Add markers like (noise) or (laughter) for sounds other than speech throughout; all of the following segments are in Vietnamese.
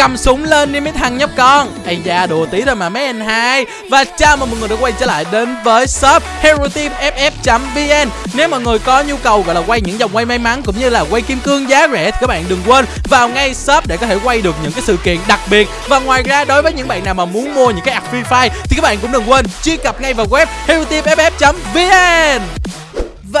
cầm súng lên đi mấy thằng nhóc con. Ây da, đùa tí thôi mà mấy anh hai. Và chào mừng mọi người đã quay trở lại đến với shop hero team ff vn nếu mọi người có nhu cầu gọi là quay những dòng quay may mắn cũng như là quay kim cương giá rẻ thì các bạn đừng quên vào ngay shop để có thể quay được những cái sự kiện đặc biệt. Và ngoài ra, đối với những bạn nào mà muốn mua những cái app free fire thì các bạn cũng đừng quên truy cập ngay vào web hero team ff vn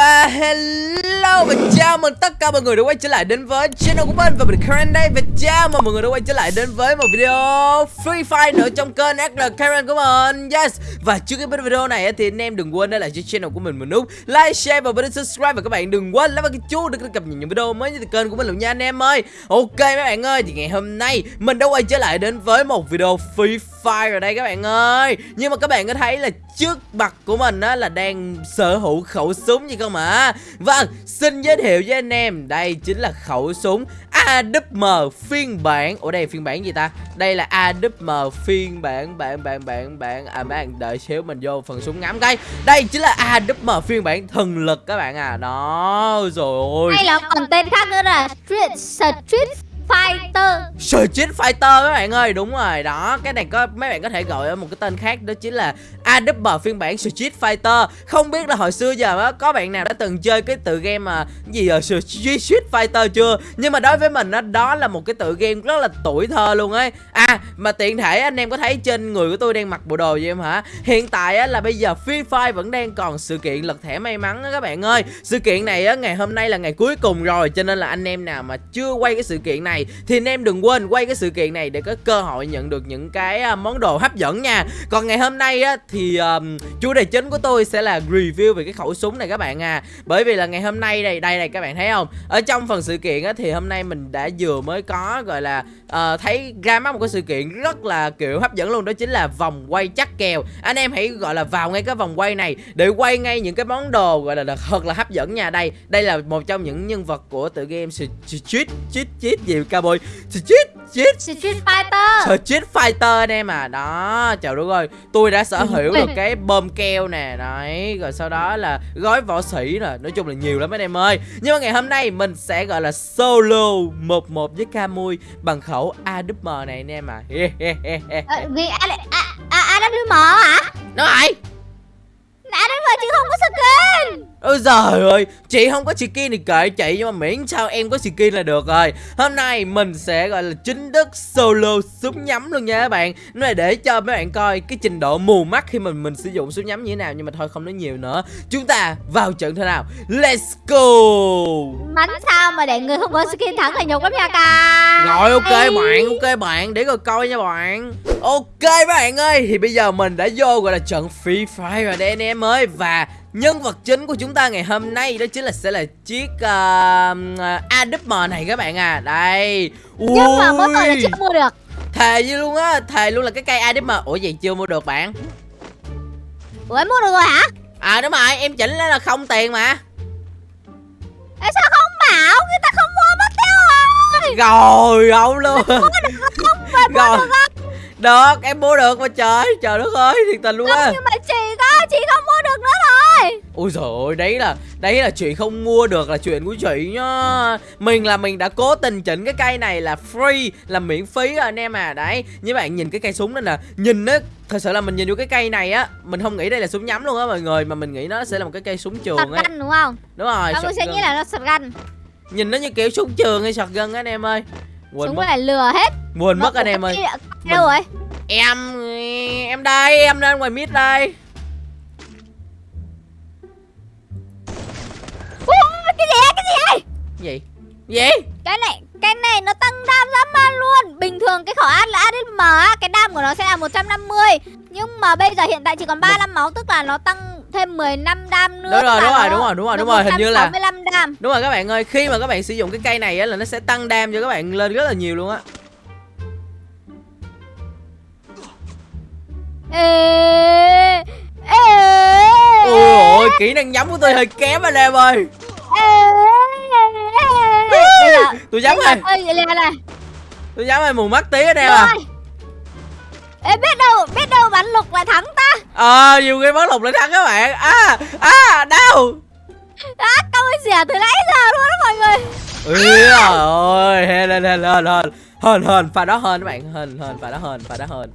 và hello và chào mừng tất cả mọi người đã quay trở lại đến với channel của mình. Và mình Karen đây và chào mừng mọi người đã quay trở lại đến với một video Free Fire nữa trong kênh SL Karen của mình. Yes. Và trước khi bắt video này thì anh em đừng quên để lại cho channel của mình một nút like, share và bấm subscribe. Và các bạn đừng quên nhấn vào cái chuông để cập nhật những video mới nhất từ kênh của mình luôn nha anh em ơi. Ok mấy bạn ơi thì ngày hôm nay mình đã quay trở lại đến với một video Free Fire ở đây các bạn ơi. Nhưng mà các bạn có thấy là trước mặt của mình á là đang sở hữu khẩu súng gì không ạ? Vâng, xin giới thiệu với anh em. Đây chính là khẩu súng AWM phiên bản. Ủa đây phiên bản gì ta? Đây là AWM phiên bản bản bản bản bản. À mấy bạn đợi xíu mình vô phần súng ngắm cái Đây chính là AWM phiên bản thần lực các bạn à. Đó rồi. Ôi Hay là còn tên khác nữa là Street Street Fighter. Street Fighter các bạn ơi, Đúng rồi. Đó, Cái này có, mấy bạn có thể gọi một cái tên khác, Đó chính là AW phiên bản Street Fighter. Không biết là hồi xưa giờ có bạn nào đã từng chơi cái tựa game mà gì ở Street Fighter chưa? Nhưng mà đối với mình đó, đó là một cái tựa game rất là tuổi thơ luôn ấy. À mà tiện thể anh em có thấy trên người của tôi đang mặc bộ đồ gì em hả? Hiện tại á, là bây giờ Free Fire vẫn đang còn sự kiện lật thẻ may mắn á các bạn ơi. Sự kiện này á, ngày hôm nay là ngày cuối cùng rồi Cho nên là anh em nào mà chưa quay cái sự kiện này Thì anh em đừng quên quay cái sự kiện này để có cơ hội nhận được những cái à, món đồ hấp dẫn nha. Còn ngày hôm nay á, thì um, chủ đề chính của tôi sẽ là review về cái khẩu súng này các bạn à. Bởi vì là ngày hôm nay đây, đây này các bạn thấy không? Ở trong phần sự kiện á, thì hôm nay mình đã vừa mới có gọi là uh, thấy ra mắt một cái sự kiện rất là kiểu hấp dẫn luôn Đó chính là vòng quay chắc kèo. Anh em hãy gọi là vào ngay cái vòng quay này để quay ngay những cái món đồ gọi là thật là hấp dẫn nha. Đây, đây là một trong những nhân vật của tựa game Street, Street, Street gì? Cowboy? Bôi Street, Street Street Fighter. Street Fighter anh em à. Đó, trời đất ơi. Tôi đã sở hữu được cái bơm keo nè. Đấy, rồi sau đó là gói võ sĩ nè. Nói chung là nhiều lắm anh em ơi. Nhưng mà ngày hôm nay mình sẽ gọi là solo một một với Camui Bằng khẩu AWM này anh em à. À, (laughs) Vì AWM hả? Đúng rồi AWM chứ không có skin Ôi giời ơi, chị không có skin thì kệ chị nhưng mà miễn sao em có skin là được rồi. Hôm nay mình sẽ gọi là chính thức solo súng nhắm luôn nha các bạn. Nó là để cho mấy bạn coi cái trình độ mù mắt khi mình mình sử dụng súng nhắm như thế nào nhưng mà thôi không nói nhiều nữa. Chúng ta vào trận thế nào. Let's go. Bắn sao mà để người không có skin thắng là nhục lắm nha ca. Rồi ok bạn, ok bạn, để rồi coi nha bạn. Ok các bạn ơi, thì bây giờ mình đã vô gọi là trận Free Fire rồi đây anh em ơi và Nhân vật chính của chúng ta ngày hôm nay đó chính là sẽ là chiếc uh, AWM này các bạn à. Đây. Ui. Nhưng mà mỗi tội là chưa mua được. Thề như luôn á, thề luôn là cái cây AWM Ủa vậy chưa mua được bạn? Ủa em mua được rồi hả? À đúng rồi, em chỉnh lên là không tiền mà. Ê, sao không bảo, người ta không mua mất tiêu rồi. Rồi, không luôn. Mua được không, Phải mua được không. Được, em mua được mà trời Trời đất ơi, thiệt tình luôn á. nhưng mà chị có, chị không mua được nữa rồi Ôi trời ơi, đấy là đấy là chuyện không mua được là chuyện của chị nhá. Mình là mình đã cố tình chỉnh cái cây này là free, là miễn phí rồi anh em à. Đấy, như bạn nhìn cái cây súng đó nè, nhìn á thật sự là mình nhìn vô cái cây này á, mình không nghĩ đây là súng nhắm luôn á mọi người, mà mình nghĩ nó sẽ là một cái cây súng trường ấy. Shotgun đúng không? Đúng rồi. Mọi người sẽ nghĩ là nó shotgun. Nhìn nó như kiểu súng trường hay shotgun anh em ơi. Quên súng mất. này lừa hết. Quên mất anh em ơi. Đâu rồi? Em em đây, em lên ngoài mid đây. Gì? Gì? Cái này cái này nó tăng đam dã man luôn. Bình thường cái khẩu ad là adm á cái đam của nó sẽ là 150 nhưng mà bây giờ hiện tại chỉ còn 35 máu tức là nó tăng thêm 15 đam nữa đúng rồi đúng rồi đúng rồi đúng rồi đúng rồi hình như là 65 đam. Đúng rồi các bạn ơi khi mà các bạn sử dụng cái cây này á là nó sẽ tăng đam cho các bạn lên rất là nhiều luôn á. Ê ê ôi kỹ năng nhắm của tôi hơi kém anh em ơi tôi dám rồi. tôi dám rồi mù mắt tí ở đây à. Ê biết đâu biết đâu bắn lục lại thắng ta. Ờ à, nhiều khi bắn lục lại thắng các bạn. À à đau á câu rẻ từ nãy giờ luôn đó mọi người. Ui trời ơi lên lên lên lên hên. Hên pha đó hên các bạn. Hên hên pha đó hên pha đó hên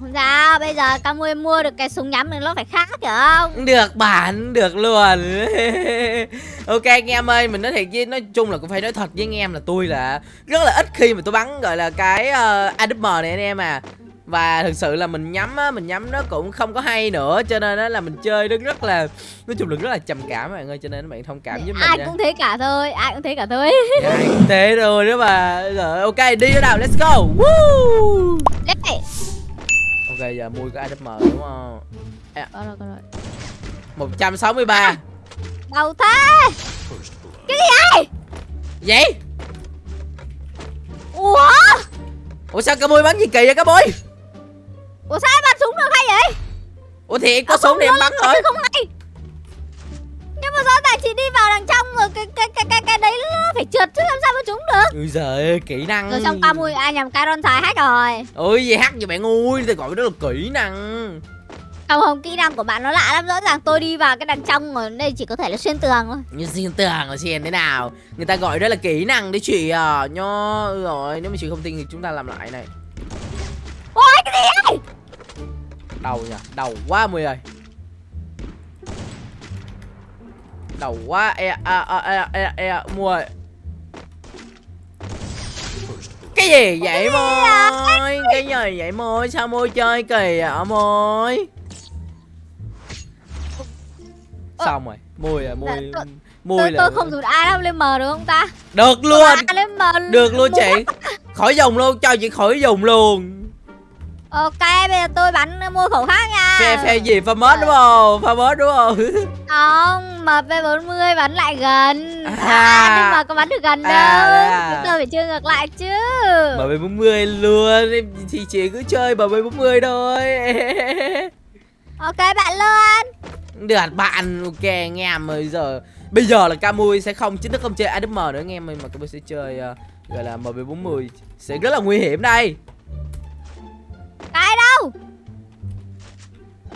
Không sao, bây giờ Camui mua được cái súng nhắm thì nó phải khác hiểu không? được bạn được luôn (laughs) ok anh em ơi mình nói thiệt với nói chung là cũng phải nói thật với anh em là tôi là rất là ít khi mà tôi bắn gọi là cái uh, AWM này anh em à và thực sự là mình nhắm á mình nhắm nó cũng không có hay nữa cho nên á là mình chơi nó rất là nói chung là rất là trầm cảm bạn ơi cho nên các bạn thông cảm với mình Ai nha. cũng thế cả thôi, ai cũng thế cả thôi. (laughs) ai cũng thế rồi đó mà rồi ok đi nữa nào let's go Woo! Đấy. Ok giờ mua cái AWM đúng không Có rồi, có rồi. 163 Đâu thế? Cái gì vậy? vậy Ủa? ủa sao cá bôi bắn gì kỳ vậy cá bôi Ủa sao em bắn súng được hay vậy? ủa thì có À, súng thì em bắn thôi Không hay. Nhưng mà rõ ràng chị đi vào đằng trong rồi cái cái cái cái cái đấy nó phải trượt chứ làm sao mà trúng được. ui giời kỹ năng Rồi xong Camui ai nhầm Caron xài hết rồi. ôi gì hack vậy bạn ui tôi gọi đó là kỹ năng Không không, kỹ năng của bạn nó lạ lắm, rõ ràng tôi đi vào cái đằng trong rồi đây chỉ có thể là xuyên tường thôi. như xuyên tường là xuyên thế nào người ta gọi đó là kỹ năng đấy chị à nho ừ rồi nếu mà chị không tin thì chúng ta làm lại này Ôi cái gì vậy? đầu nha đầu quá mười ơi đầu quá. E a a e e e mua. Cái gì vậy môi cái gì vậy? Môi sao môi chơi kỳ vậy môi xong rồi. Môi à môi tôi- Tôi, là tôi không dùng A lên M được không ta? được luôn. A lên được luôn chị. (laughs) Khỏi dùng luôn cho chị khỏi dùng luôn. Ok, bây giờ tôi bắn mua khẩu khác nha. phe phe gì? Pha mớt đúng không? Pha mớt đúng không? (laughs) Không, MP40 bắn lại gần. À. À, nhưng mà có bắn được gần đâu. À. Chúng ta phải chơi ngược lại chứ. bb 40 luôn em thì chị cứ chơi bb 40 thôi (laughs) Ok bạn luôn. được bạn ok anh em bây giờ bây giờ là Camui sẽ không chính thức không chơi ADM nữa anh em mà Camui sẽ chơi ờ, gọi là MB40 sẽ rất là nguy hiểm đây Cái đâu?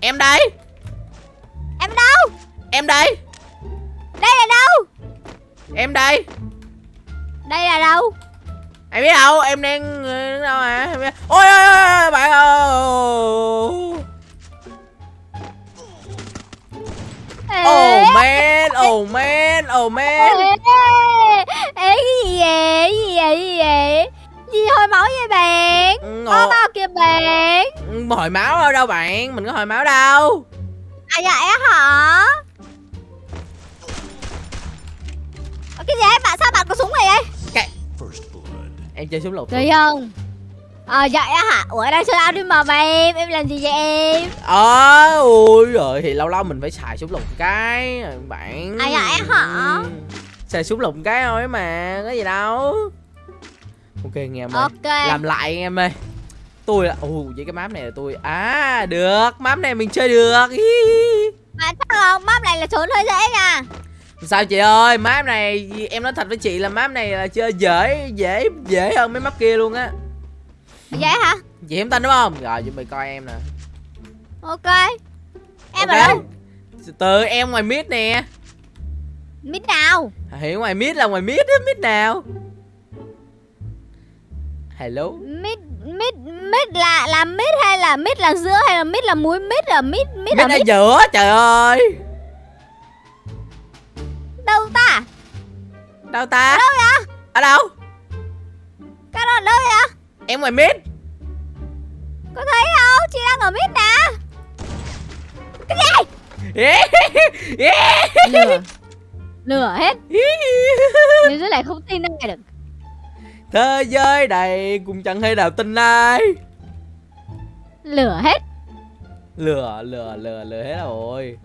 em đây Em đâu? em đây Đây là đâu? em đây Đây là đâu? em biết đâu em đang ờ, đứng đâu à em biết... ôi ôi ôi bạn ơi oh man oh man oh man ê, cái gì vậy? Cái gì vậy? Cái gì vậy? Gì hồi máu vậy bạn? Ừ, Có bao kìa bạn? Ừ, hồi máu đâu đâu bạn mình có hồi máu đâu À á hả? Cái gì ấy? Bạn sao bạn có súng này vậy? em chơi súng lục Thấy không? À vậy á hả? Ủa đang chơi ao đi mà mà em Em làm gì vậy em? ờ ui rồi thì lâu lâu mình phải xài súng lục cái bạn À, vậy hả? Ừ. xài súng lục cái thôi mà có gì đâu ok anh em ơi Ok làm lại anh em ơi tôi là ồ vậy cái map này là tôi à được map này mình chơi được. Bạn chắc không? Map này là trốn hơi dễ nha sao chị ơi map này em nói thật với chị là map này là chơi dễ dễ dễ hơn mấy map kia luôn á. Dễ hả? chị hiểm tin đúng không? Rồi chuẩn bị coi em nè. Ok. Em Ok. ở đâu? từ em ngoài mid nè. Mít nào? hiểu ngoài mid là ngoài mid á mid nào? Hello? Mít Mít Mít là là mít hay là mít là giữa hay là mít là muối mít là mít mít là mid ở mít giữa trời ơi đâu ta? đâu ta? Đâu vậy? ở đâu? Cái đó ở đâu vậy? em ngoài mid Có thấy không? Chị đang ở mít nè. Cái gì? (laughs) Lừa. Lừa hết. Nếu dưới này không tin ai được. Thế giới này cũng chẳng hay nào tin ai. Lừa hết. Lừa lừa lừa lừa hết rồi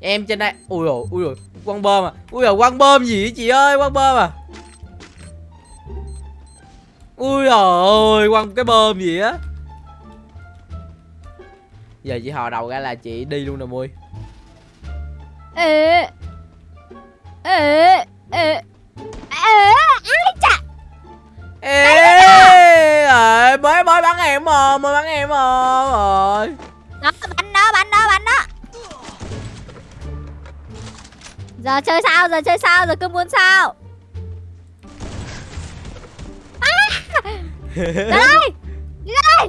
em trên đây. Ui rồi ui rồi quăng bơm à. Ui rồi quăng bơm gì vậy chị ơi quăng bơm à. Ui rồi quăng cái bơm gì á. Giờ chị hò đầu ra là chị đi luôn nè mui. Ê Ê Ê Ê chà. Ê mới mới bắn em mà mới bắn em mà rồi Giờ chơi sao? Giờ chơi sao? Giờ cứ muốn sao? À! Đây! Đi đây!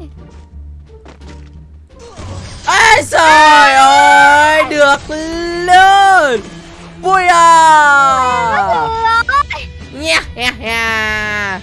ai trời ơi! Được luôn! Vui à! Nha, nha, nha!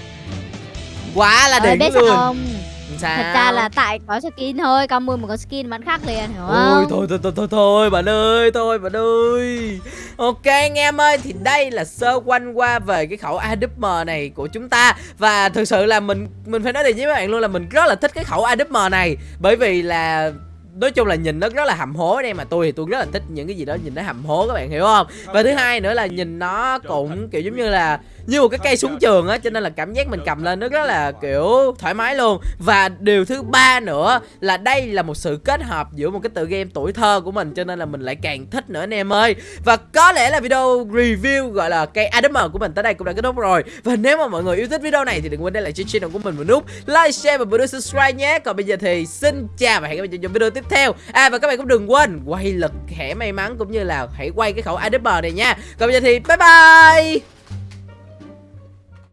Quá là ờ, đỉnh luôn! Sao? Thật ra là tại có skin thôi Con mua một con skin bắn khác liền hiểu Ôi không? thôi thôi thôi thôi thôi bạn ơi thôi bạn ơi. Ok anh em ơi thì đây là sơ quanh qua về cái khẩu AWM này của chúng ta. Và thực sự là mình mình phải nói thiệt với các bạn luôn là mình rất là thích cái khẩu AWM này. Bởi vì là nói chung là nhìn nó rất là hầm hố đây mà tôi thì tôi rất là thích những cái gì đó nhìn nó hầm hố các bạn hiểu không? Và thứ hai nữa là nhìn nó cũng kiểu giống như là như một cái cây súng trường á cho nên là cảm giác mình cầm lên nó rất là kiểu thoải mái luôn. Và điều thứ ba nữa là đây là một sự kết hợp giữa một cái tựa game tuổi thơ của mình cho nên là mình lại càng thích nữa anh em ơi. Và có lẽ là video review gọi là cây ADM của mình tới đây cũng đã kết thúc rồi. Và nếu mà mọi người yêu thích video này thì đừng quên để lại cho channel của mình một nút like share và nút subscribe nhé. Còn bây giờ thì xin chào và hẹn gặp lại trong video tiếp theo. À và các bạn cũng đừng quên quay lực khẽ may mắn cũng như là hãy quay cái khẩu ADM này nha. Còn bây giờ thì bye bye